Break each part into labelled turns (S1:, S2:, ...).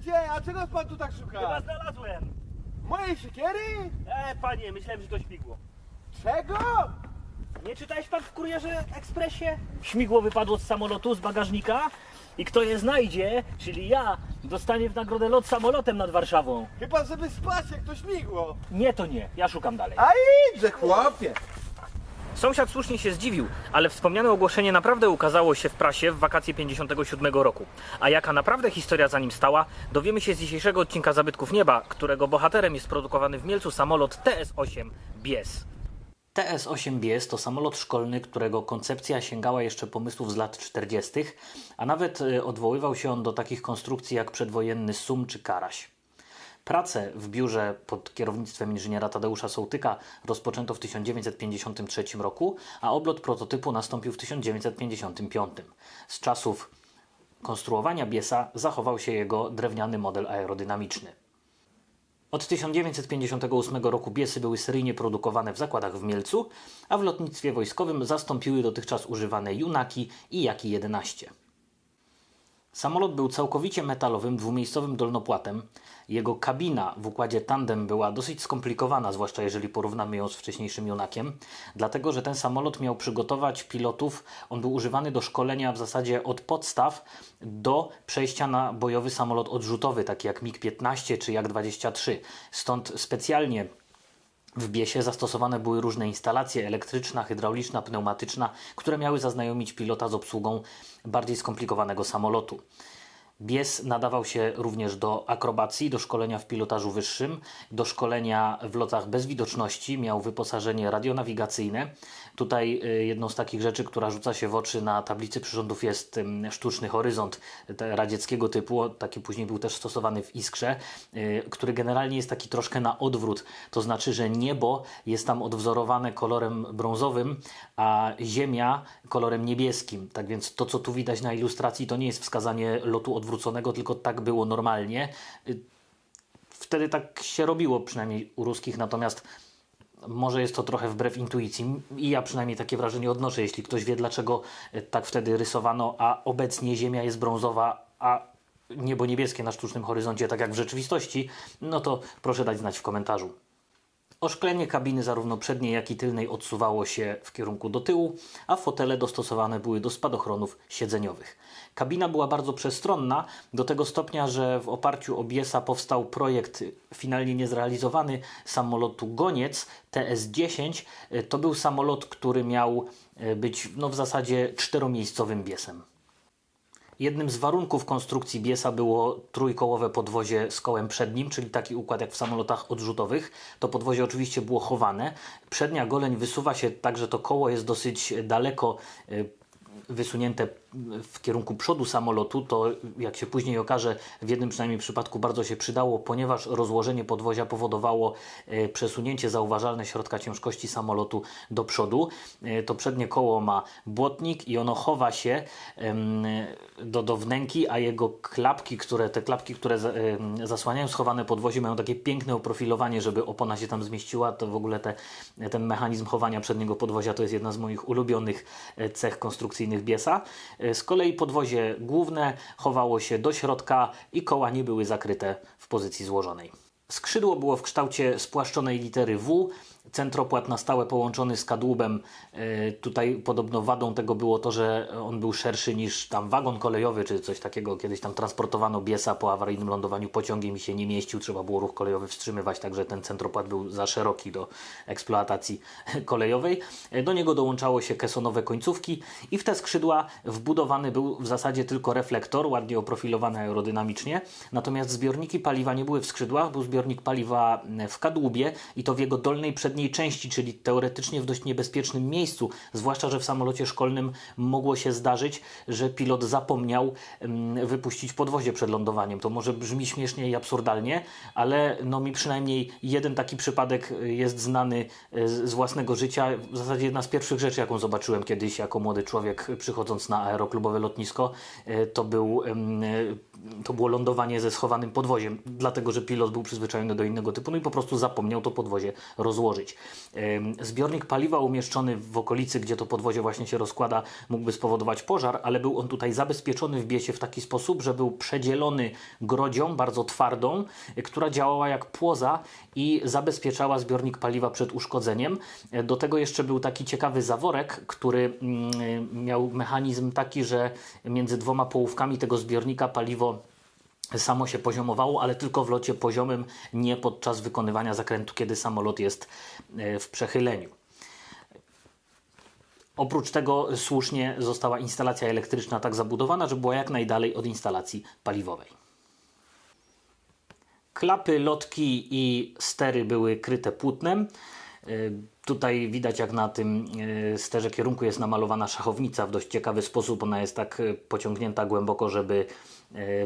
S1: gdzie? A czego pan tu tak
S2: Chyba
S1: szuka?
S2: znalazłem.
S1: Mojej siekiery?
S2: E, panie, myślałem, że to śmigło.
S1: Czego?
S2: Nie czytałeś pan w Kurierze Ekspresie? Śmigło wypadło z samolotu, z bagażnika i kto je znajdzie, czyli ja, dostanie w nagrodę lot samolotem nad Warszawą.
S1: Chyba żeby spać jak to śmigło.
S2: Nie, to nie. Ja szukam dalej.
S1: A idźże chłopie.
S2: Sąsiad słusznie się zdziwił, ale wspomniane ogłoszenie naprawdę ukazało się w prasie w wakacje 57 roku. A jaka naprawdę historia za nim stała, dowiemy się z dzisiejszego odcinka Zabytków Nieba, którego bohaterem jest produkowany w Mielcu samolot TS-8 Bies. TS-8 Bies to samolot szkolny, którego koncepcja sięgała jeszcze pomysłów z lat 40., a nawet y, odwoływał się on do takich konstrukcji jak przedwojenny Sum czy Karaś. Pracę w biurze pod kierownictwem inżyniera Tadeusza Sołtyka rozpoczęto w 1953 roku, a oblot prototypu nastąpił w 1955. Z czasów konstruowania Biesa zachował się jego drewniany model aerodynamiczny. Od 1958 roku Biesy były seryjnie produkowane w zakładach w Mielcu, a w lotnictwie wojskowym zastąpiły dotychczas używane Junaki i Jaki 11. Samolot był całkowicie metalowym, dwumiejscowym dolnopłatem. Jego kabina w układzie tandem była dosyć skomplikowana, zwłaszcza jeżeli porównamy ją z wcześniejszym Junakiem, dlatego że ten samolot miał przygotować pilotów, on był używany do szkolenia w zasadzie od podstaw do przejścia na bojowy samolot odrzutowy, taki jak MiG-15 czy Jak-23. Stąd specjalnie w Biesie zastosowane były różne instalacje elektryczna, hydrauliczna, pneumatyczna, które miały zaznajomić pilota z obsługą bardziej skomplikowanego samolotu. Bies nadawał się również do akrobacji, do szkolenia w pilotażu wyższym, do szkolenia w lotach bez widoczności, miał wyposażenie radionawigacyjne. Tutaj y, jedną z takich rzeczy, która rzuca się w oczy na tablicy przyrządów jest sztuczny horyzont radzieckiego typu, taki później był też stosowany w Iskrze, y, który generalnie jest taki troszkę na odwrót, to znaczy, że niebo jest tam odwzorowane kolorem brązowym, a ziemia kolorem niebieskim. Tak więc to, co tu widać na ilustracji, to nie jest wskazanie lotu odwróconego, tylko tak było normalnie. Y, Wtedy tak się robiło, przynajmniej u ruskich, natomiast może jest to trochę wbrew intuicji i ja przynajmniej takie wrażenie odnoszę, jeśli ktoś wie dlaczego y, tak wtedy rysowano, a obecnie ziemia jest brązowa, a niebo niebieskie na sztucznym horyzoncie, tak jak w rzeczywistości, no to proszę dać znać w komentarzu. Oszklenie kabiny zarówno przedniej, jak i tylnej odsuwało się w kierunku do tyłu, a fotele dostosowane były do spadochronów siedzeniowych. Kabina była bardzo przestronna, do tego stopnia, że w oparciu o Biesa powstał projekt finalnie niezrealizowany samolotu Goniec TS-10. To był samolot, który miał e, być no, w zasadzie czteromiejscowym Biesem. Jednym z warunków konstrukcji Biesa było trójkołowe podwozie z kołem przednim, czyli taki układ jak w samolotach odrzutowych. To podwozie oczywiście było chowane. Przednia goleń wysuwa się tak, że to koło jest dosyć daleko y, wysunięte w kierunku przodu samolotu, to jak się później okaże, w jednym przynajmniej przypadku bardzo się przydało, ponieważ rozłożenie podwozia powodowało e, przesunięcie zauważalne środka ciężkości samolotu do przodu. E, To przednie koło ma błotnik i ono chowa się do, do wnęki, a jego klapki, które, te klapki, które zasłaniają schowane podwozie mają takie piękne oprofilowanie, żeby opona się tam zmieściła. To w ogóle te, ten mechanizm chowania przedniego podwozia to jest jedna z moich ulubionych e, cech konstrukcyjnych Biesa. E, Z kolei podwozie główne chowało się do środka i koła nie były zakryte w pozycji złożonej. Skrzydło było w kształcie spłaszczonej litery W, centropłat na stałe połączony z kadłubem. E, Tutaj podobno wadą tego było to, że on był szerszy niż tam wagon kolejowy czy coś takiego. Kiedyś tam transportowano Biesa po awaryjnym lądowaniu pociągiem i się nie mieścił, trzeba było ruch kolejowy wstrzymywać, także ten centropłat był za szeroki do eksploatacji kolejowej. E, Do niego dołączało się kesonowe końcówki i w te skrzydła wbudowany był w zasadzie tylko reflektor, ładnie oprofilowany aerodynamicznie. Natomiast zbiorniki paliwa nie były w skrzydłach, był zbiornik paliwa w kadłubie i to w jego dolnej przedniej części, czyli teoretycznie w dość niebezpiecznym miejscu, zwłaszcza, że w samolocie szkolnym mogło się zdarzyć, że pilot zapomniał mm, wypuścić podwozie przed lądowaniem. To może brzmi śmiesznie i absurdalnie, ale no mi przynajmniej jeden taki przypadek y, jest znany y, z własnego życia. W zasadzie jedna z pierwszych rzeczy, jaką zobaczyłem kiedyś jako młody człowiek przychodząc na aeroklubowe lotnisko, y, to był y, to było lądowanie ze schowanym podwoziem, dlatego że pilot był przyzwyczajony do innego typu, no i po prostu zapomniał to podwozie rozłożyć. Zbiornik paliwa umieszczony w okolicy, gdzie to podwozie właśnie się rozkłada, mógłby spowodować pożar, ale był on tutaj zabezpieczony w biesie w taki sposób, że był przedzielony grodzią bardzo twardą, y, która działała jak płoza i zabezpieczała zbiornik paliwa przed uszkodzeniem. E, Do tego jeszcze był taki ciekawy zaworek, który mm, y, miał mechanizm taki, że między dwoma połówkami tego zbiornika paliwo samo się poziomowało, ale tylko w locie poziomym, nie podczas wykonywania zakrętu, kiedy samolot jest e, w przechyleniu. Oprócz tego słusznie została instalacja elektryczna tak zabudowana, że była jak najdalej od instalacji paliwowej. Klapy, lotki i stery były kryte płótnem. Y, Tutaj widać, jak na tym y, sterze kierunku jest namalowana szachownica w dość ciekawy sposób. Ona jest tak pociągnięta głęboko, żeby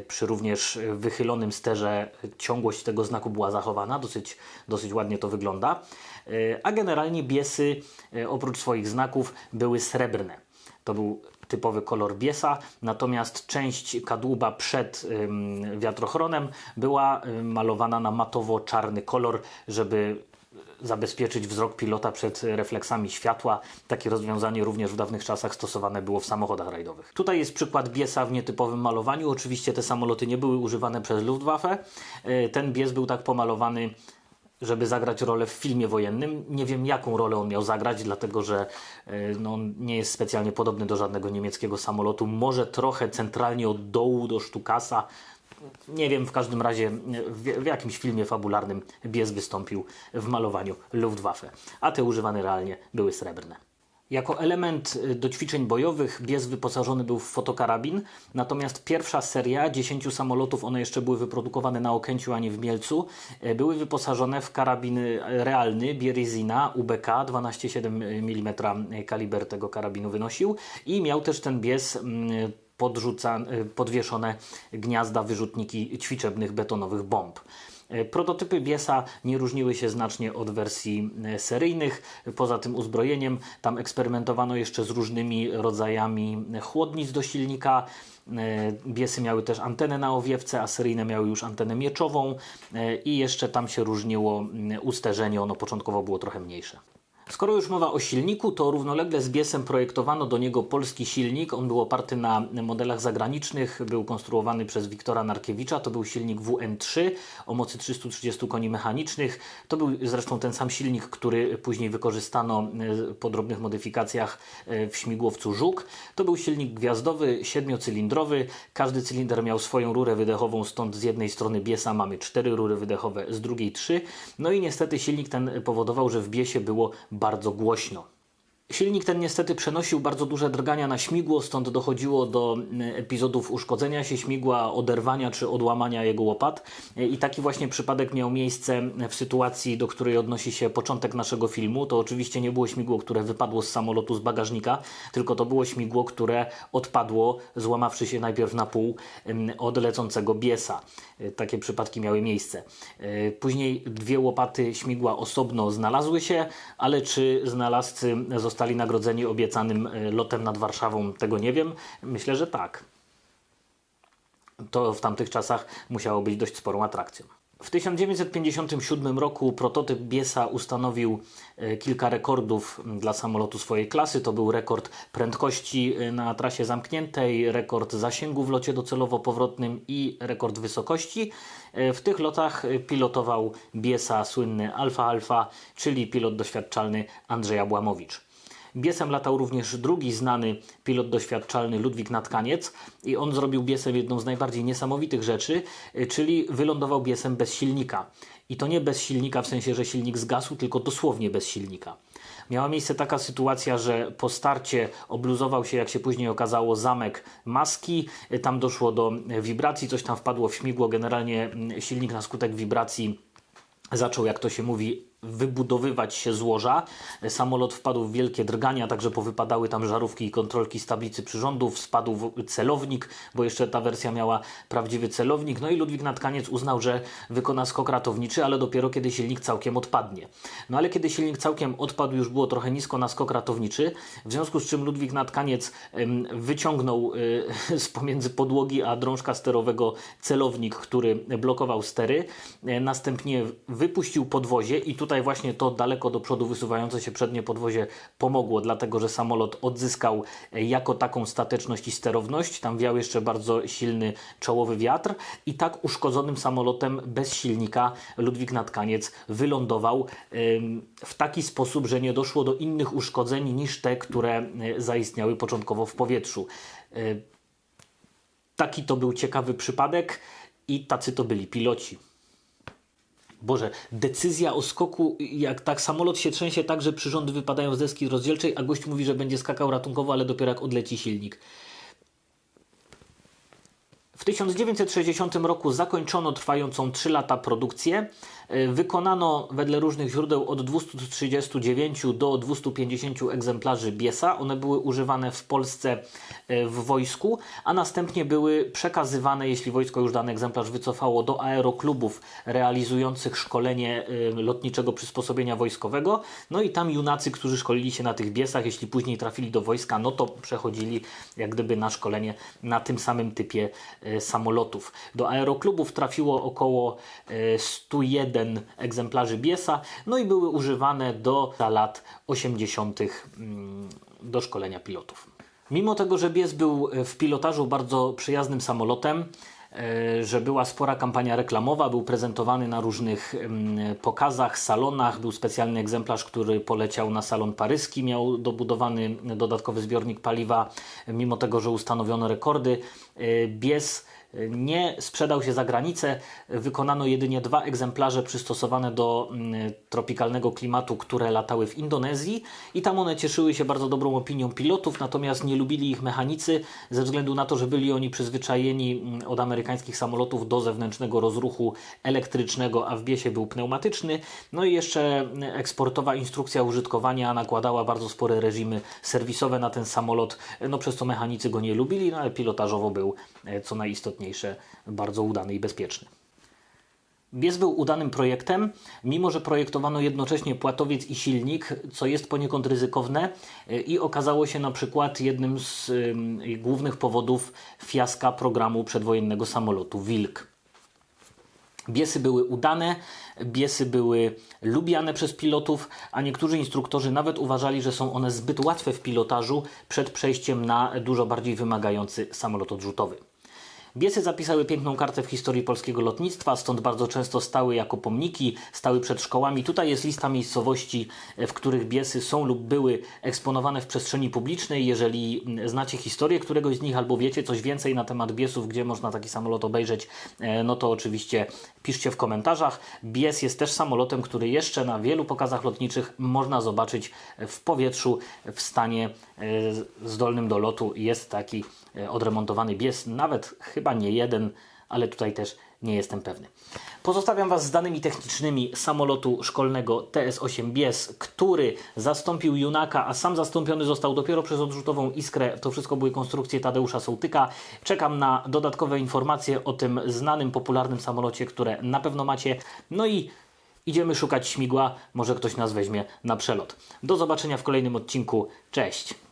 S2: przy również wychylonym sterze ciągłość tego znaku była zachowana. Dosyć, dosyć ładnie to wygląda. Y, A generalnie biesy, y, oprócz swoich znaków, były srebrne. To był typowy kolor biesa, natomiast część kadłuba przed wiatrochronem była malowana na matowo-czarny kolor, żeby zabezpieczyć wzrok pilota przed refleksami światła. Takie rozwiązanie również w dawnych czasach stosowane było w samochodach rajdowych. Tutaj jest przykład biesa w nietypowym malowaniu. Oczywiście te samoloty nie były używane przez Luftwaffe. Y, Ten bies był tak pomalowany żeby zagrać rolę w filmie wojennym. Nie wiem, jaką rolę on miał zagrać, dlatego że e, no, on nie jest specjalnie podobny do żadnego niemieckiego samolotu. Może trochę centralnie od dołu do sztukasa. Nie wiem, w każdym razie w, w jakimś filmie fabularnym Bies wystąpił w malowaniu Luftwaffe, a te używane realnie były srebrne. Jako element y, do ćwiczeń bojowych Bies wyposażony był w fotokarabin, natomiast pierwsza seria 10 samolotów, one jeszcze były wyprodukowane na Okęciu, a nie w Mielcu, e, były wyposażone w karabin y, realny Bierezina UBK 12,7 mm kaliber tego karabinu wynosił i miał też ten Bies mm, y, podwieszone gniazda, wyrzutniki ćwiczebnych betonowych bomb. E, Prototypy Biesa nie różniły się znacznie od wersji e, seryjnych. Poza tym uzbrojeniem tam eksperymentowano jeszcze z różnymi rodzajami chłodnic do silnika. Biesy miały też antenę na owiewce, a seryjne miały już antenę mieczową i jeszcze tam się różniło usterzenie, ono początkowo było trochę mniejsze. Skoro już mowa o silniku, to równolegle z Biesem projektowano do niego polski silnik. On był oparty na modelach zagranicznych, był konstruowany przez Wiktora Narkiewicza. To był silnik WN3 o mocy 330 koni mechanicznych. To był zresztą ten sam silnik, który później wykorzystano e, po drobnych modyfikacjach e, w śmigłowcu Żuk. To był silnik gwiazdowy, siedmiocylindrowy. Każdy cylinder miał swoją rurę wydechową, stąd z jednej strony Biesa mamy cztery rury wydechowe, z drugiej trzy. No i niestety silnik ten powodował, że w Biesie było bardzo głośno. Silnik ten niestety przenosił bardzo duże drgania na śmigło, stąd dochodziło do mm, epizodów uszkodzenia się śmigła, oderwania czy odłamania jego łopat. I taki właśnie przypadek miał miejsce w sytuacji, do której odnosi się początek naszego filmu. To oczywiście nie było śmigło, które wypadło z samolotu z bagażnika, tylko to było śmigło, które odpadło, złamawszy się najpierw na pół mm, od lecącego biesa. E, Takie przypadki miały miejsce. E, Później dwie łopaty śmigła osobno znalazły się, ale czy znalazcy zostali nagrodzeni obiecanym e, lotem nad Warszawą, tego nie wiem. Myślę, że tak. To w tamtych czasach musiało być dość sporą atrakcją. W 1957 roku prototyp Biesa ustanowił e, kilka rekordów dla samolotu swojej klasy. To był rekord prędkości e, na trasie zamkniętej, rekord zasięgu w locie docelowo-powrotnym i rekord wysokości. E, W tych lotach pilotował Biesa słynny Alfa Alfa, czyli pilot doświadczalny Andrzej Abłamowicz. Biesem latał również drugi znany pilot doświadczalny Ludwik Natkaniec i on zrobił Biesem jedną z najbardziej niesamowitych rzeczy, y, czyli wylądował Biesem bez silnika. I to nie bez silnika w sensie, że silnik zgasł, tylko dosłownie bez silnika. Miała miejsce taka sytuacja, że po starcie obluzował się, jak się później okazało, zamek maski. Y, Tam doszło do y, wibracji, coś tam wpadło w śmigło. Generalnie mm, silnik na skutek wibracji zaczął, jak to się mówi, wybudowywać się złoża. Samolot wpadł w wielkie drgania, także powypadały tam żarówki i kontrolki z tablicy przyrządów, spadł celownik, bo jeszcze ta wersja miała prawdziwy celownik. No i Ludwik Natkaniec uznał, że wykona skok ratowniczy, ale dopiero kiedy silnik całkiem odpadnie. No ale kiedy silnik całkiem odpadł, już było trochę nisko na skok ratowniczy, w związku z czym Ludwik Natkaniec wyciągnął y, z pomiędzy podłogi a drążka sterowego celownik, który blokował stery. E, Następnie wypuścił podwozie i tutaj właśnie to daleko do przodu wysuwające się przednie podwozie pomogło, dlatego że samolot odzyskał e, jako taką stateczność i sterowność. Tam wiał jeszcze bardzo silny czołowy wiatr i tak uszkodzonym samolotem bez silnika Ludwik Natkaniec wylądował w taki sposób, że nie doszło do innych uszkodzeń niż te, które e, zaistniały początkowo w powietrzu. E, Taki to był ciekawy przypadek i tacy to byli piloci. Boże, decyzja o skoku, jak tak samolot się trzęsie tak, że przyrządy wypadają z deski rozdzielczej, a gość mówi, że będzie skakał ratunkowo, ale dopiero jak odleci silnik. W 1960 roku zakończono trwającą 3 lata produkcję. E, Wykonano wedle różnych źródeł od 239 do 250 egzemplarzy Biesa. One były używane w Polsce e, w wojsku, a następnie były przekazywane, jeśli wojsko już dany egzemplarz wycofało, do aeroklubów realizujących szkolenie e, lotniczego przysposobienia wojskowego. No i tam junacy, którzy szkolili się na tych Biesach, jeśli później trafili do wojska, no to przechodzili jak gdyby na szkolenie na tym samym typie samolotów. Do aeroklubów trafiło około e, 101 egzemplarzy Biesa, no i były używane do lat 80. mm, do szkolenia pilotów. Mimo tego, że Bies był e, w pilotażu bardzo przyjaznym samolotem, e, że była spora kampania reklamowa, był prezentowany na różnych pokazach, salonach, był specjalny egzemplarz, który poleciał na salon paryski, miał dobudowany dodatkowy zbiornik paliwa, mimo tego, że ustanowiono rekordy. e, Bies nie sprzedał się za granicę. Wykonano jedynie dwa egzemplarze przystosowane do mm, tropikalnego klimatu, które latały w Indonezji i tam one cieszyły się bardzo dobrą opinią pilotów, natomiast nie lubili ich mechanicy ze względu na to, że byli oni przyzwyczajeni mm, od amerykańskich samolotów do zewnętrznego rozruchu elektrycznego, a w biesie był pneumatyczny. No i jeszcze mm, eksportowa instrukcja użytkowania nakładała bardzo spore reżimy serwisowe na ten samolot, no przez co mechanicy go nie lubili, no ale pilotażowo był, e, co najistotniejsze, bardzo udany i bezpieczny. Bies był udanym projektem, mimo że projektowano jednocześnie płatowiec i silnik, co jest poniekąd ryzykowne e, i okazało się na przykład jednym z ym, głównych powodów fiaska programu przedwojennego samolotu Wilk. Biesy były udane, biesy były lubiane przez pilotów, a niektórzy instruktorzy nawet uważali, że są one zbyt łatwe w pilotażu przed przejściem na dużo bardziej wymagający samolot odrzutowy. Biesy zapisały piękną kartę w historii polskiego lotnictwa, stąd bardzo często stały jako pomniki, stały przed szkołami. Tutaj jest lista miejscowości, w których biesy są lub były eksponowane w przestrzeni publicznej. Jeżeli znacie historię któregoś z nich albo wiecie coś więcej na temat biesów, gdzie można taki samolot obejrzeć, e, no to oczywiście piszcie w komentarzach. Bies jest też samolotem, który jeszcze na wielu pokazach lotniczych można zobaczyć w powietrzu w stanie e, zdolnym do lotu. Jest taki odremontowany bies, nawet chyba nie jeden, ale tutaj też nie jestem pewny. Pozostawiam Was z danymi technicznymi samolotu szkolnego TS-8 Bies, który zastąpił Junaka, a sam zastąpiony został dopiero przez odrzutową Iskrę. To wszystko były konstrukcje Tadeusza Sołtyka. Czekam na dodatkowe informacje o tym znanym, popularnym samolocie, które na pewno macie. No i idziemy szukać śmigła. Może ktoś nas weźmie na przelot. Do zobaczenia w kolejnym odcinku. Cześć!